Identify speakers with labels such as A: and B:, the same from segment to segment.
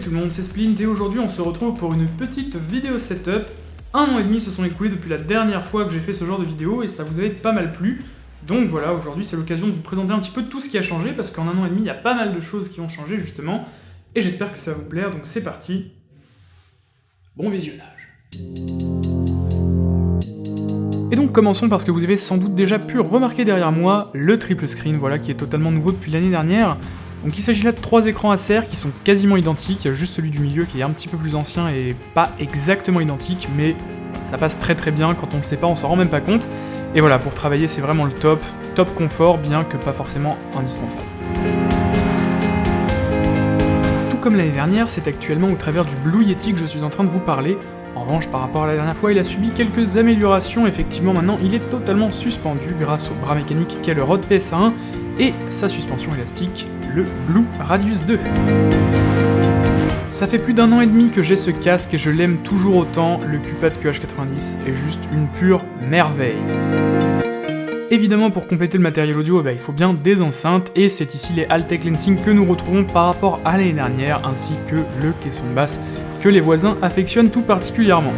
A: tout le monde, c'est Splint et aujourd'hui on se retrouve pour une petite vidéo setup. Un an et demi se sont écoulés depuis la dernière fois que j'ai fait ce genre de vidéo et ça vous avait pas mal plu. Donc voilà, aujourd'hui c'est l'occasion de vous présenter un petit peu tout ce qui a changé parce qu'en un an et demi il y a pas mal de choses qui ont changé justement et j'espère que ça va vous plaire, donc c'est parti. Bon visionnage. Et donc commençons parce que vous avez sans doute déjà pu remarquer derrière moi le triple screen, voilà, qui est totalement nouveau depuis l'année dernière. Donc il s'agit là de trois écrans Acer qui sont quasiment identiques, il y a juste celui du milieu qui est un petit peu plus ancien et pas exactement identique, mais ça passe très très bien, quand on le sait pas on s'en rend même pas compte. Et voilà, pour travailler c'est vraiment le top, top confort, bien que pas forcément indispensable. Tout comme l'année dernière, c'est actuellement au travers du Blue Yeti que je suis en train de vous parler, en revanche, par rapport à la dernière fois, il a subi quelques améliorations, effectivement maintenant il est totalement suspendu grâce au bras mécanique qu'est le Rode PS1 et sa suspension élastique, le Blue Radius 2. Ça fait plus d'un an et demi que j'ai ce casque et je l'aime toujours autant, le Cupad QH90 est juste une pure merveille. Évidemment, pour compléter le matériel audio, eh ben, il faut bien des enceintes, et c'est ici les Altec Lensing que nous retrouvons par rapport à l'année dernière, ainsi que le caisson de basse que les voisins affectionnent tout particulièrement.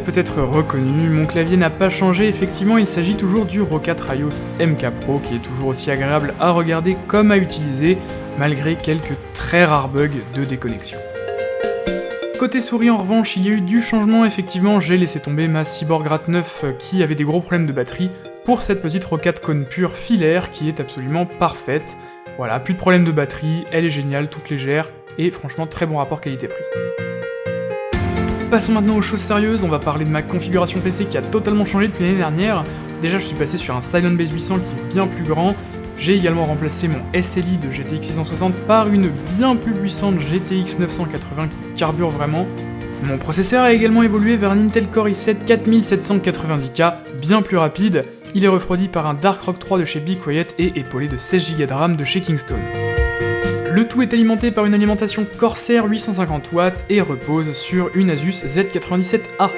A: Peut-être reconnu, mon clavier n'a pas changé, effectivement il s'agit toujours du Rocat Raios MK Pro qui est toujours aussi agréable à regarder comme à utiliser, malgré quelques très rares bugs de déconnexion. Côté souris en revanche, il y a eu du changement, effectivement j'ai laissé tomber ma Cyborg Rat 9 qui avait des gros problèmes de batterie pour cette petite Rocat Cone pure filaire qui est absolument parfaite. Voilà, plus de problème de batterie, elle est géniale, toute légère, et franchement très bon rapport qualité-prix. Passons maintenant aux choses sérieuses, on va parler de ma configuration PC qui a totalement changé depuis l'année dernière. Déjà je suis passé sur un Silent Base 800 qui est bien plus grand, j'ai également remplacé mon SLI de GTX 660 par une bien plus puissante GTX 980 qui carbure vraiment. Mon processeur a également évolué vers un Intel Core i7 4790K, bien plus rapide, il est refroidi par un Dark Rock 3 de chez Be Quiet et épaulé de 16Go de RAM de chez Kingston. Le tout est alimenté par une alimentation Corsair 850W et repose sur une Asus Z97A.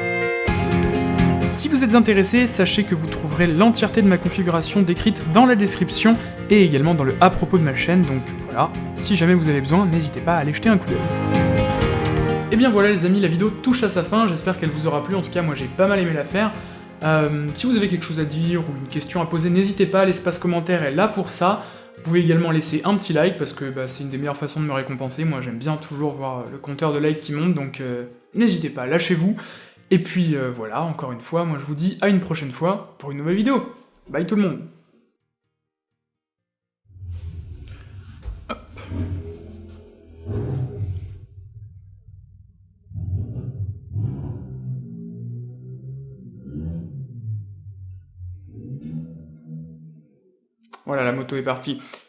A: Si vous êtes intéressé, sachez que vous trouverez l'entièreté de ma configuration décrite dans la description et également dans le à propos de ma chaîne, donc voilà, si jamais vous avez besoin, n'hésitez pas à aller jeter un coup d'œil. Et bien voilà les amis, la vidéo touche à sa fin, j'espère qu'elle vous aura plu, en tout cas moi j'ai pas mal aimé la faire. Euh, si vous avez quelque chose à dire ou une question à poser, n'hésitez pas, l'espace commentaire est là pour ça. Vous pouvez également laisser un petit like, parce que bah, c'est une des meilleures façons de me récompenser, moi j'aime bien toujours voir le compteur de likes qui monte, donc euh, n'hésitez pas, lâchez-vous. Et puis euh, voilà, encore une fois, moi je vous dis à une prochaine fois pour une nouvelle vidéo. Bye tout le monde Voilà, la moto est partie.